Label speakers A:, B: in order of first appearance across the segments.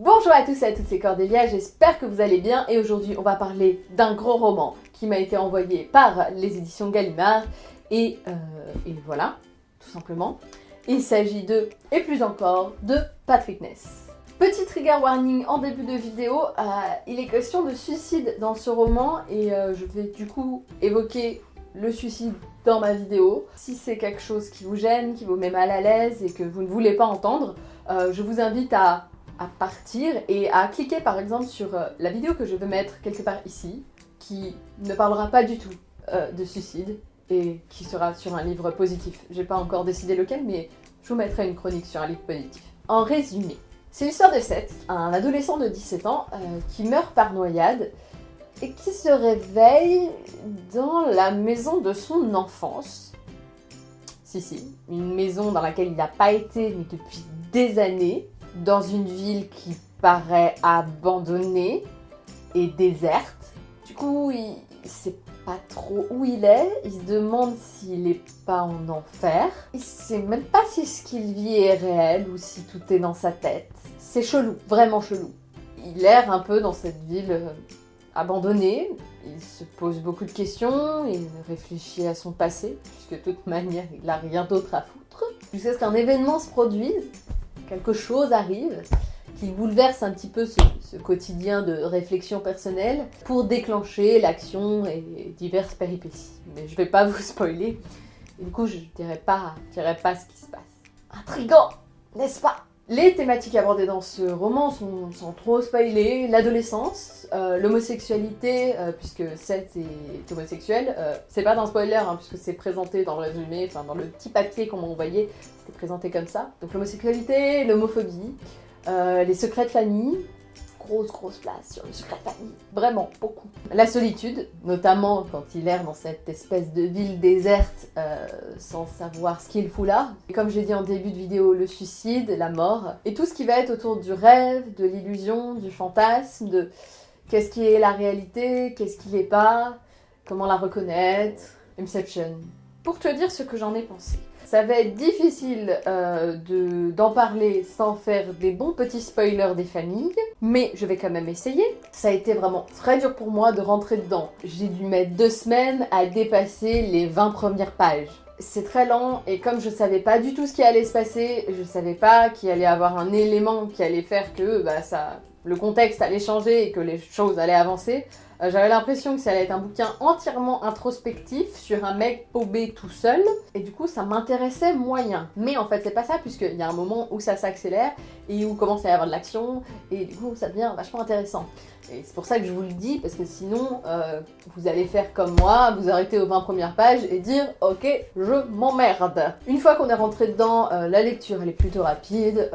A: Bonjour à tous et à toutes, c'est Cordélia, j'espère que vous allez bien et aujourd'hui on va parler d'un gros roman qui m'a été envoyé par les éditions Gallimard et, euh, et voilà, tout simplement. Il s'agit de, et plus encore, de Patrick Ness. Petit trigger warning en début de vidéo, euh, il est question de suicide dans ce roman et euh, je vais du coup évoquer le suicide dans ma vidéo. Si c'est quelque chose qui vous gêne, qui vous met mal à l'aise et que vous ne voulez pas entendre, je vous invite à, à, partir et à cliquer par exemple sur la vidéo que je vais mettre quelque part ici, qui ne parlera pas du tout de suicide et qui sera sur un livre positif. J'ai pas encore décidé lequel, mais je vous mettrai une chronique sur un livre positif. En résumé, c'est l'histoire de Seth, un adolescent de 17 ans euh, qui meurt par noyade et qui se réveille dans la maison de son enfance. Si, si, une maison dans laquelle il n'a pas été mais depuis des années, dans une ville qui paraît abandonnée et déserte. Du coup, il sait pas trop où il est, il se demande s'il est pas en enfer, il sait même pas si ce qu'il vit est réel ou si tout est dans sa tête. C'est chelou, vraiment chelou. Il erre un peu dans cette ville euh, abandonnée, il se pose beaucoup de questions, il réfléchit à son passé, puisque de toute manière il n'a rien d'autre à foutre, jusqu'à ce qu'un événement se produise, quelque chose arrive, qui bouleverse un petit peu ce, quotidien de réflexion personnelle pour déclencher l'action et diverses péripéties. Mais je vais pas vous spoiler, du coup je dirais pas, je dirais pas ce qui se passe. Intrigant, n'est-ce pas? Les thématiques abordées dans ce roman sont, sans trop spoiler, l'adolescence, euh, l'homosexualité, euh, puisque Seth est homosexuel, euh, c'est pas d'un spoiler, hein, puisque c'est présenté dans le résumé, enfin dans le petit papier qu'on m'a envoyé, c'était présenté comme ça. Donc l'homosexualité, l'homophobie, les secrets de famille, grosse grosse place sur le secret de famille, vraiment beaucoup. La solitude, notamment quand il erre dans cette espèce de ville déserte euh, sans savoir ce qu'il fout là. Et comme j'ai dit en début de vidéo, le suicide, la mort, et tout ce qui va être autour du rêve, de l'illusion, du fantasme, de qu'est-ce qui est la réalité, qu'est-ce qui l'est pas, comment la reconnaître, Inception. Pour te dire ce que j'en ai pensé. Ça va être difficile euh, d'en parler sans faire des bons petits spoilers des familles, mais je vais quand même essayer. Ça a été vraiment très dur pour moi de rentrer dedans. J'ai dû mettre deux semaines à dépasser les 20 premières pages. C'est très lent et comme je savais pas du tout ce qui allait se passer, je savais pas qu'il allait avoir un élément qui allait faire que bah, ça, le contexte allait changer et que les choses allaient avancer, euh, j'avais l'impression que ça allait être un bouquin entièrement introspectif sur un mec paumé tout seul, et du coup ça m'intéressait moyen. Mais en fait c'est pas ça, puisqu'il y a un moment où ça s'accélère, et où commence à y avoir de l'action, et du coup ça devient vachement intéressant. Et c'est pour ça que je vous le dis, parce que sinon euh, vous allez faire comme moi, vous arrêter aux 20 premières pages et dire « Ok, je m'emmerde ». Une fois qu'on est rentré dedans, euh, la lecture elle est plutôt rapide,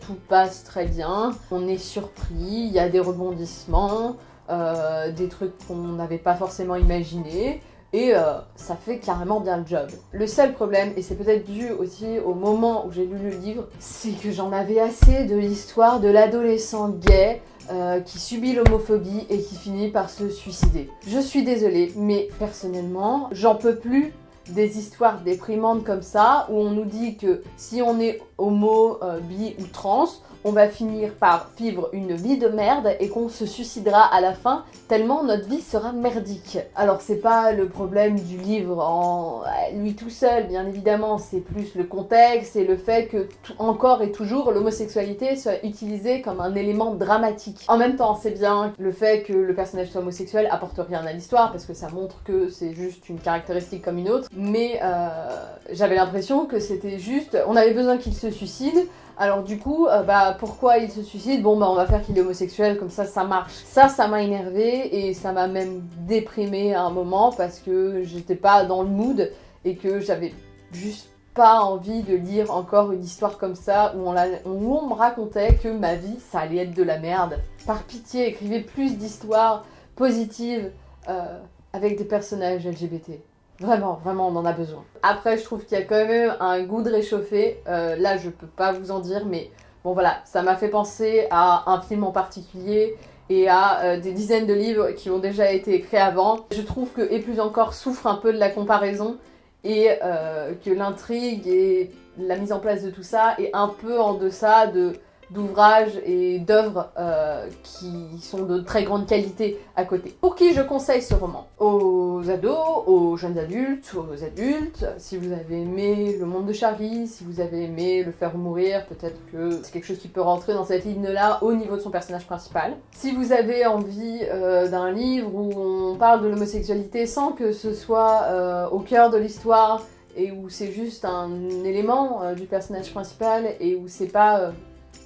A: tout passe très bien, on est surpris, il y a des rebondissements, euh, des trucs qu'on n'avait pas forcément imaginé et euh, ça fait carrément bien le job. Le seul problème, et c'est peut-être dû aussi au moment où j'ai lu le livre, c'est que j'en avais assez de l'histoire de l'adolescent gay euh, qui subit l'homophobie et qui finit par se suicider. Je suis désolée, mais personnellement, j'en peux plus des histoires déprimantes comme ça, où on nous dit que si on est homo, bi ou trans, on va finir par vivre une vie de merde et qu'on se suicidera à la fin tellement notre vie sera merdique. Alors c'est pas le problème du livre en lui tout seul, bien évidemment, c'est plus le contexte et le fait que encore et toujours l'homosexualité soit utilisée comme un élément dramatique. En même temps, c'est bien le fait que le personnage soit homosexuel apporte rien à l'histoire parce que ça montre que c'est juste une caractéristique comme une autre, mais euh, j'avais l'impression que c'était juste, on avait besoin qu'il se suicide, alors du coup, euh, bah pourquoi il se suicide? Bon bah on va faire qu'il est homosexuel, comme ça ça marche. Ça, ça m'a énervé et ça m'a même déprimé à un moment parce que j'étais pas dans le mood et que j'avais juste pas envie de lire encore une histoire comme ça où on, me racontait que ma vie ça allait être de la merde. Par pitié, écrivez plus d'histoires positives euh, avec des personnages LGBT. Vraiment, vraiment, on en a besoin. Après, je trouve qu'il y a quand même un goût de réchauffé. Euh, là, je peux pas vous en dire, mais bon voilà, ça m'a fait penser à un film en particulier et à euh, des dizaines de livres qui ont déjà été écrits avant. Je trouve que Et plus encore souffre un peu de la comparaison et euh, que l'intrigue et la mise en place de tout ça est un peu en deçà de d'ouvrages et d'œuvres euh, qui sont de très grande qualité à côté. Pour qui je conseille ce roman Aux ados, aux jeunes adultes, aux adultes. Si vous avez aimé Le Monde de Charlie, si vous avez aimé Le Faire mourir, peut-être que c'est quelque chose qui peut rentrer dans cette ligne-là au niveau de son personnage principal. Si vous avez envie euh, d'un livre où on parle de l'homosexualité sans que ce soit euh, au cœur de l'histoire et où c'est juste un élément du personnage principal et où c'est pas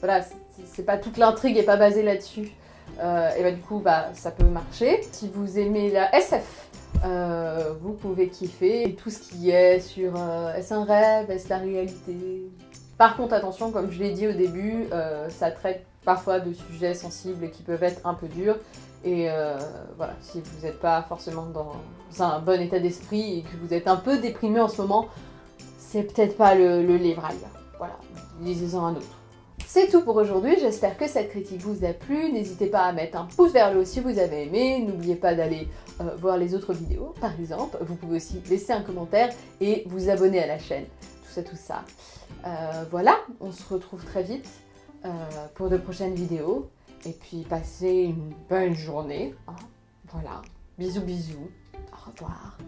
A: voilà, c'est pas toute l'intrigue est pas basée là-dessus. Euh, et bah du coup, bah, ça peut marcher. Si vous aimez la SF, euh, vous pouvez kiffer. Et tout ce qui est sur euh, est-ce un rêve, est-ce la réalité? Par contre, attention, comme je l'ai dit au début, ça traite parfois de sujets sensibles qui peuvent être un peu durs. Et voilà, si vous n'êtes pas forcément dans un bon état d'esprit et que vous êtes un peu déprimé en ce moment, c'est peut-être pas le, le livre à lire. Voilà, lisez-en un autre. C'est tout pour aujourd'hui, j'espère que cette critique vous a plu. N'hésitez pas à mettre un pouce vers le haut si vous avez aimé. N'oubliez pas d'aller euh, voir les autres vidéos, par exemple. Vous pouvez aussi laisser un commentaire et vous abonner à la chaîne. Tout ça, tout ça. Euh, voilà, on se retrouve très vite euh, pour de prochaines vidéos. Et puis, passez une bonne journée. Hein. Voilà, bisous bisous. Au revoir.